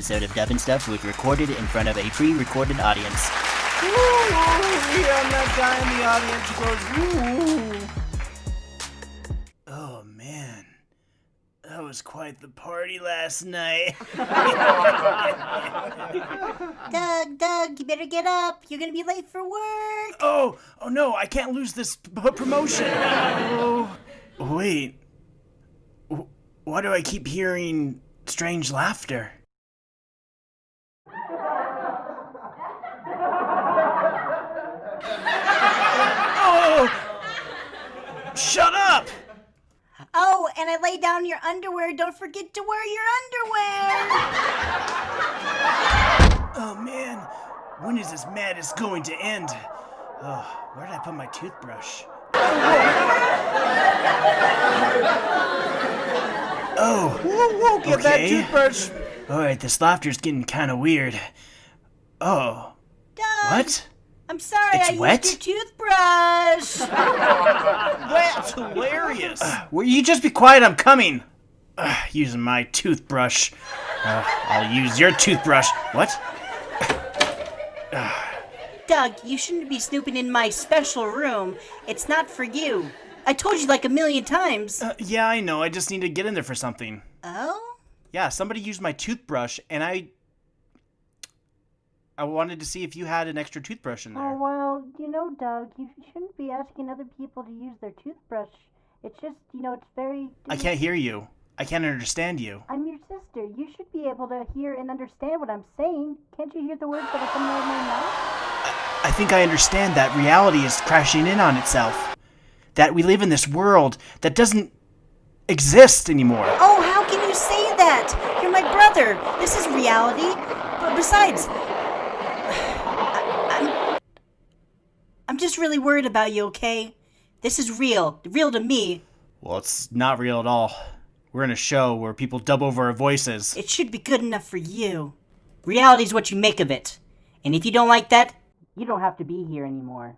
episode of Dub and Stuff was recorded in front of a pre-recorded audience. Ooh, yeah, I'm that guy in the audience goes, ooh. Oh man, that was quite the party last night. Doug, Doug, you better get up. You're gonna be late for work. oh, oh no, I can't lose this p- promotion. Oh, wait. Why do I keep hearing strange laughter? Oh! Shut up! Oh, and I lay down your underwear. Don't forget to wear your underwear. Oh man, when is this madness going to end? Oh, where did I put my toothbrush? Oh, Whoa, whoa, get that Okay. toothbrush. alright, this laughter's getting kind of weird. Oh, Doug, what? I'm sorry. It's I wet? used your toothbrush. That's hilarious. Will you just be quiet? I'm coming. Ugh, using my toothbrush. Uh, I'll use your toothbrush. What? Doug, you shouldn't be snooping in my special room. It's not for you. I told you like a million times. Uh, yeah, I know. I just need to get in there for something. Oh? Yeah, somebody used my toothbrush, and I. I wanted to see if you had an extra toothbrush in oh, there. Oh, well, you know, Doug, you shouldn't be asking other people to use their toothbrush. It's just, you know, it's very. I can't hear you. I can't understand you. I'm your sister. You should be able to hear and understand what I'm saying. Can't you hear the words that are coming out of my mouth? I think I understand that reality is crashing in on itself. That we live in this world that doesn't exist anymore. Oh, how can you say that? You're my brother. This is reality. But besides, I, I'm, I'm just really worried about you, okay? This is real. Real to me. Well, it's not real at all. We're in a show where people dub over our voices. It should be good enough for you. Reality's what you make of it. And if you don't like that, you don't have to be here anymore.